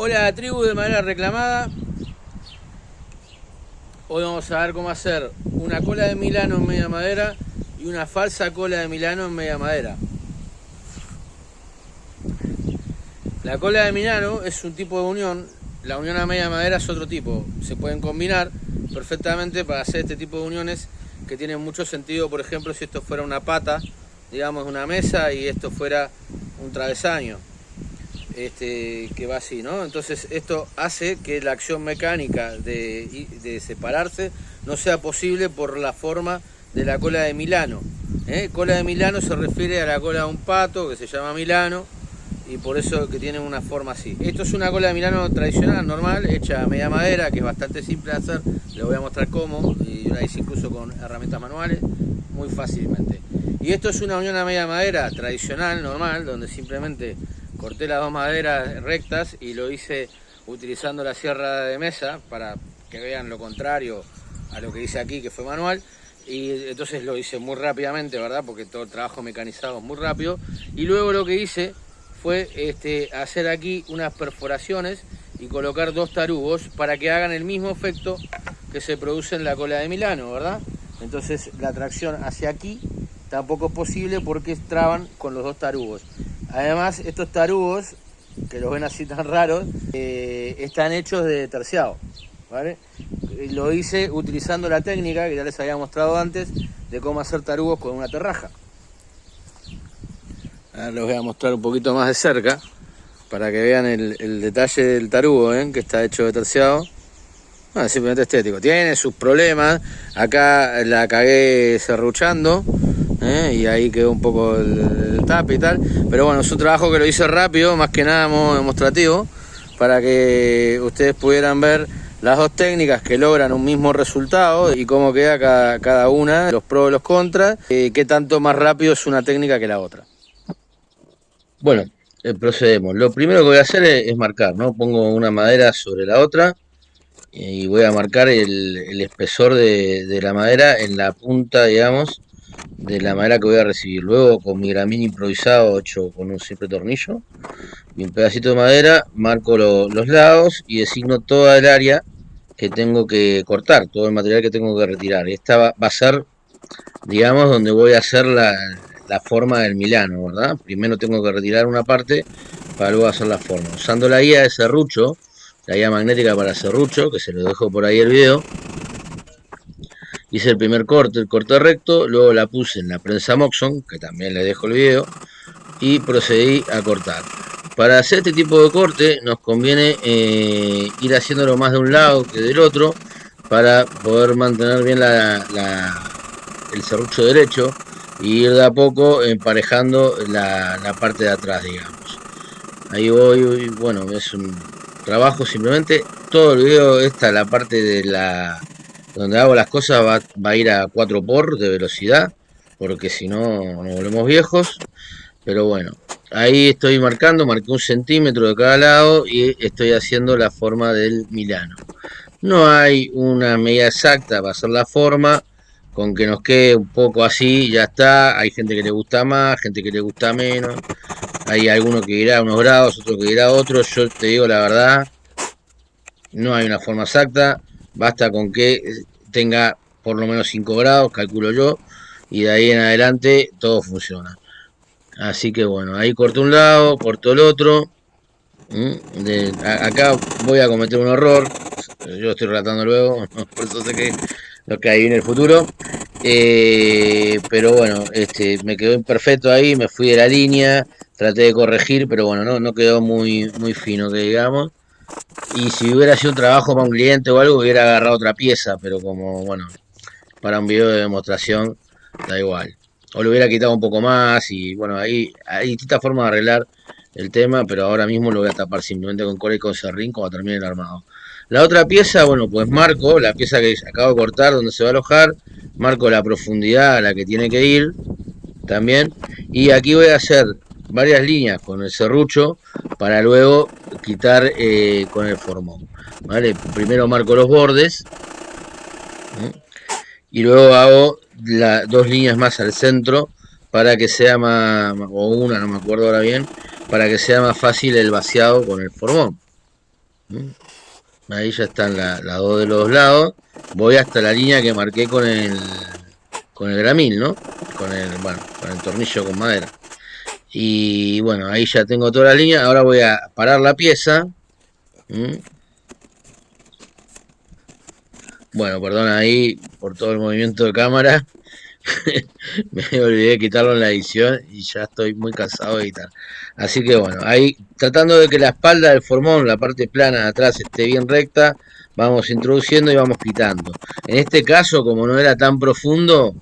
Hola tribu de madera reclamada. Hoy vamos a ver cómo hacer una cola de Milano en media madera y una falsa cola de Milano en media madera. La cola de Milano es un tipo de unión, la unión a media madera es otro tipo. Se pueden combinar perfectamente para hacer este tipo de uniones que tienen mucho sentido, por ejemplo, si esto fuera una pata, digamos una mesa y esto fuera un travesaño este, que va así, ¿no? Entonces esto hace que la acción mecánica de, separarse no sea posible por la forma de la cola de Milano. ¿eh? Cola de Milano se refiere a la cola de un pato que se llama Milano y por eso que tiene una forma así. Esto es una cola de Milano tradicional, normal, hecha a media madera, que es bastante simple de hacer. Le voy a mostrar cómo, y la hice incluso con herramientas manuales, muy fácilmente. Y esto es una unión a media madera tradicional, normal, donde simplemente corté las dos maderas rectas y lo hice utilizando la sierra de mesa para que vean lo contrario a lo que hice aquí que fue manual. Y entonces lo hice muy rápidamente verdad porque todo el trabajo mecanizado es muy rápido. Y luego lo que hice fue este, hacer aquí unas perforaciones y colocar dos tarugos para que hagan el mismo efecto que se produce en la cola de Milano verdad entonces la tracción hacia aquí tampoco es posible porque traban con los dos tarugos Además, estos tarugos, que los ven así tan raros, eh, están hechos de terciado. ¿vale? Lo hice utilizando la técnica que ya les había mostrado antes de cómo hacer tarugos con una terraja. Ahora les voy a mostrar un poquito más de cerca para que vean el, detalle del tarugo, ¿eh? que está hecho de terciado. Simplemente estético. Tiene sus problemas. Acá la cagué serruchando. ¿Eh? y ahí quedó un poco el, tap y tal. Pero bueno, es un trabajo que lo hice rápido, más que nada demostrativo, para que ustedes pudieran ver las dos técnicas que logran un mismo resultado y cómo queda cada, una, los pros y los contras, y qué tanto más rápido es una técnica que la otra. Bueno, eh, procedemos. Lo primero que voy a hacer es, marcar, ¿no? Pongo una madera sobre la otra y voy a marcar el, espesor de, de, la madera en la punta, digamos, de la madera que voy a recibir. Luego con mi gramín improvisado hecho con un simple tornillo y un pedacito de madera, marco los lados y designo toda el área que tengo que cortar, todo el material que tengo que retirar. Esta va, a ser, digamos, donde voy a hacer la, la forma del Milano, ¿verdad? Primero tengo que retirar una parte para luego hacer la forma. Usando la guía de serrucho, la guía magnética para serrucho, que se lo dejo por ahí el video, hice el primer corte, el corte recto, luego la puse en la prensa Moxon, que también le dejo el video, y procedí a cortar. Para hacer este tipo de corte nos conviene eh, ir haciéndolo más de un lado que del otro para poder mantener bien el serrucho derecho y ir de a poco emparejando la, la parte de atrás, digamos. Ahí voy, bueno, es un trabajo simplemente, todo el video, esta la parte de la donde hago las cosas va, a ir a 4 por de velocidad, porque si no nos volvemos viejos. Pero bueno, ahí estoy marcando, marqué un centímetro de cada lado y estoy haciendo la forma del Milano. No hay una medida exacta para hacer la forma, con que nos quede un poco así, ya está. Hay gente que le gusta más, gente que le gusta menos. Hay alguno que irá a unos grados, otro que irá a otros. Yo te digo la verdad, no hay una forma exacta. Basta con que tenga por lo menos 5 grados, calculo yo, y de ahí en adelante todo funciona. Así que bueno, ahí corto un lado, corto el otro. acá voy a cometer un error, yo estoy relatando luego, por eso sé que lo que hay en el futuro. Eh, pero bueno, este, me quedó imperfecto ahí, me fui de la línea, traté de corregir, pero bueno, no, no quedó muy, muy fino, que digamos. Y si hubiera sido un trabajo para un cliente o algo, hubiera agarrado otra pieza, pero como, bueno, para un video de demostración, da igual. O le hubiera quitado un poco más y, bueno, ahí hay distintas formas de arreglar el tema, pero ahora mismo lo voy a tapar simplemente con cola y con serrín cuando termine el armado. La otra pieza, bueno, pues marco la pieza que acabo de cortar donde se va a alojar, marco la profundidad a la que tiene que ir también, y aquí voy a hacer varias líneas con el serrucho para luego quitar eh, con el formón. ¿vale? Primero marco los bordes y luego hago dos líneas más al centro para que sea más, o una, no me acuerdo ahora bien, para que sea más fácil el vaciado con el formón. Ahí ya están las dos de los lados. Voy hasta la línea que marqué con el con el gramil, ¿no? Con el, bueno, con el tornillo con madera. Y bueno, ahí ya tengo toda la línea. Ahora voy a parar la pieza. Bueno, perdón ahí por todo el movimiento de cámara. me olvidé de quitarlo en la edición y ya estoy muy cansado de editar. Así que bueno, ahí tratando de que la espalda del formón, la parte plana de atrás esté bien recta, vamos introduciendo y vamos quitando. En este caso, como no era tan profundo,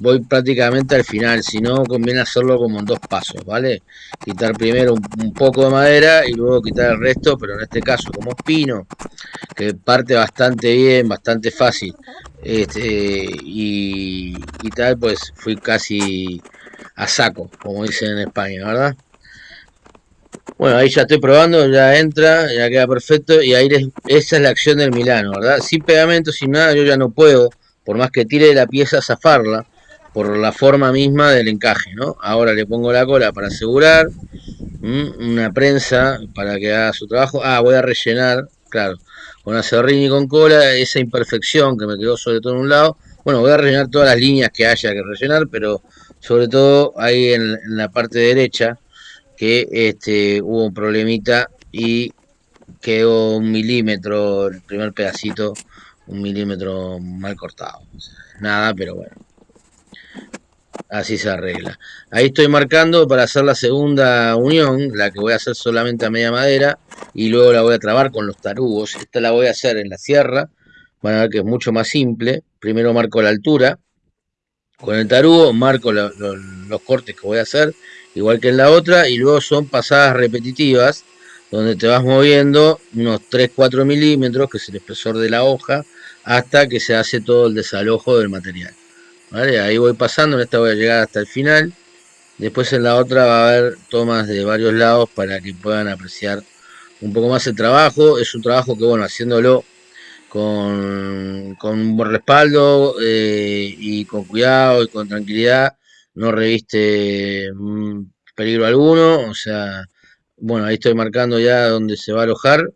voy prácticamente al final, si no conviene hacerlo como en dos pasos, ¿vale? Quitar primero un, poco de madera y luego quitar el resto, pero en este caso como pino, que parte bastante bien, bastante fácil, este, y, y tal, pues fui casi a saco, como dicen en España, ¿verdad? Bueno, ahí ya estoy probando, ya entra, ya queda perfecto y ahí esa es la acción del Milano, ¿verdad? Sin pegamento, sin nada, yo ya no puedo, por más que tire la pieza, zafarla, por la forma misma del encaje, ¿no? Ahora le pongo la cola para asegurar, una prensa para que haga su trabajo. Ah, voy a rellenar, claro, con acerrín y con cola, esa imperfección que me quedó sobre todo en un lado. Bueno, voy a rellenar todas las líneas que haya que rellenar, pero sobre todo ahí en, la parte derecha, que este, hubo un problemita y quedó un milímetro, el primer pedacito, un milímetro mal cortado. Nada, pero bueno así se arregla. Ahí estoy marcando para hacer la segunda unión, la que voy a hacer solamente a media madera, y luego la voy a trabar con los tarugos. Esta la voy a hacer en la sierra, van a ver que es mucho más simple. Primero marco la altura, con el tarugo marco los cortes que voy a hacer, igual que en la otra, y luego son pasadas repetitivas, donde te vas moviendo unos 3-4 milímetros, que es el espesor de la hoja, hasta que se hace todo el desalojo del material. Ahí voy pasando, en esta voy a llegar hasta el final. Después en la otra va a haber tomas de varios lados para que puedan apreciar un poco más el trabajo. Es un trabajo que, bueno, haciéndolo con, con un buen respaldo eh, y con cuidado y con tranquilidad, no reviste mm, peligro alguno. O sea, bueno, ahí estoy marcando ya donde se va a alojar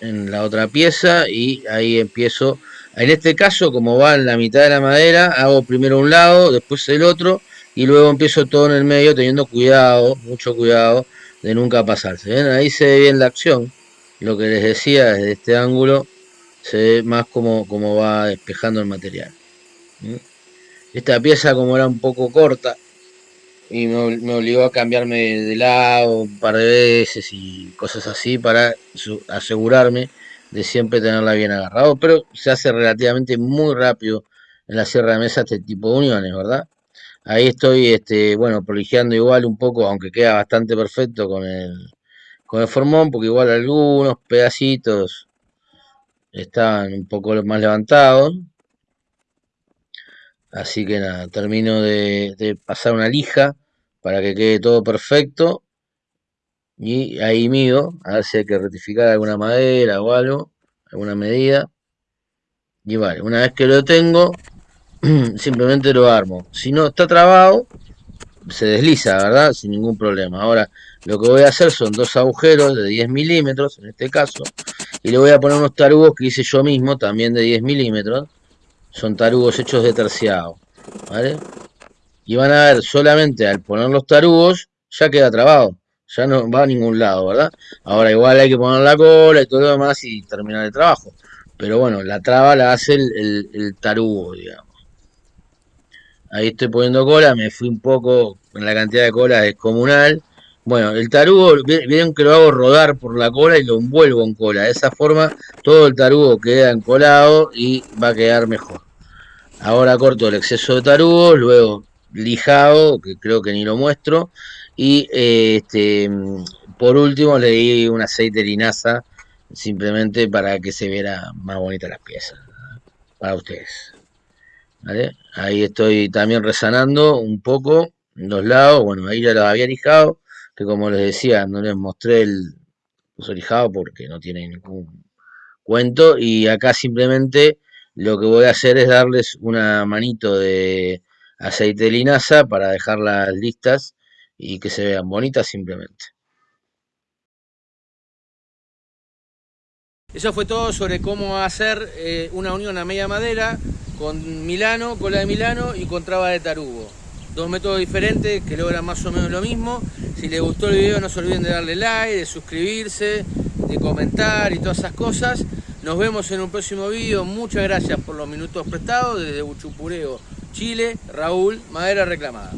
en la otra pieza y ahí empiezo en este caso, como va en la mitad de la madera, hago primero un lado, después el otro, y luego empiezo todo en el medio teniendo cuidado, mucho cuidado, de nunca pasarse. ¿Ven? Ahí se ve bien la acción. Lo que les decía, desde este ángulo, se ve más como, como va despejando el material. Esta pieza, como era un poco corta, y me, me, obligó a cambiarme de lado un par de veces y cosas así para asegurarme de siempre tenerla bien agarrado, pero se hace relativamente muy rápido en la sierra de mesa este tipo de uniones, ¿verdad? Ahí estoy, este, bueno, prolijeando igual un poco, aunque queda bastante perfecto con el, con el formón, porque igual algunos pedacitos están un poco más levantados. Así que nada, termino de, de pasar una lija para que quede todo perfecto y ahí mido, a ver si hay que rectificar alguna madera o algo, alguna medida. Y vale, una vez que lo tengo, simplemente lo armo. Si no está trabado, se desliza, ¿verdad? Sin ningún problema. Ahora, lo que voy a hacer son dos agujeros de 10 milímetros, en este caso, y le voy a poner unos tarugos que hice yo mismo, también de 10 milímetros. Son tarugos hechos de terciado, ¿vale? Y van a ver, solamente al poner los tarugos, ya queda trabado ya no va a ningún lado, ¿verdad? Ahora igual hay que poner la cola y todo lo demás y terminar el trabajo. Pero bueno, la traba la hace el, tarugo, digamos. Ahí estoy poniendo cola, me fui un poco en la cantidad de cola descomunal. Bueno, el tarugo, vieron que lo hago rodar por la cola y lo envuelvo en cola. De esa forma todo el tarugo queda encolado y va a quedar mejor. Ahora corto el exceso de tarugo, luego lijado, que creo que ni lo muestro, y este, por último le di un aceite de linaza simplemente para que se viera más bonita las piezas para ustedes. Ahí estoy también resanando un poco los lados. Bueno, ahí ya lo había lijado, que como les decía, no les mostré el uso lijado porque no tiene ningún cuento. Y acá simplemente lo que voy a hacer es darles una manito de aceite de linaza para dejarlas listas y que se vean bonitas simplemente. Eso fue todo sobre cómo hacer eh, una unión a media madera con Milano, cola de Milano y con traba de tarugo. Dos métodos diferentes que logran más o menos lo mismo. Si les gustó el video no se olviden de darle like, de suscribirse, de comentar y todas esas cosas. Nos vemos en un próximo video. Muchas gracias por los minutos prestados desde Buchupureo, Chile. Raúl, madera reclamada.